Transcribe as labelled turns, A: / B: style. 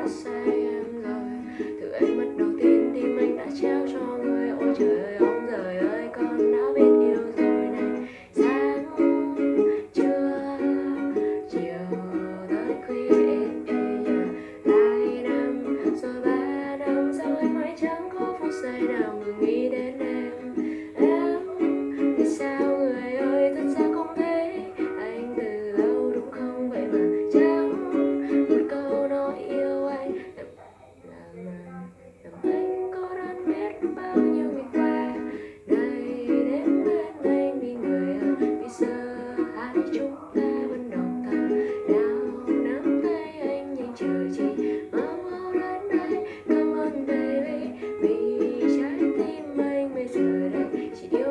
A: đã sai em lời từ ánh mắt đầu tiên tim anh đã trao cho người. Ôi trời ơi, ông trời ơi, con đã biết yêu rồi này. Sáng trưa, chiều tới khuya lại năm, rồi ba năm sau em mãi chẳng có phút giây nào ngừng nghĩ đến em? Em thì sao? to do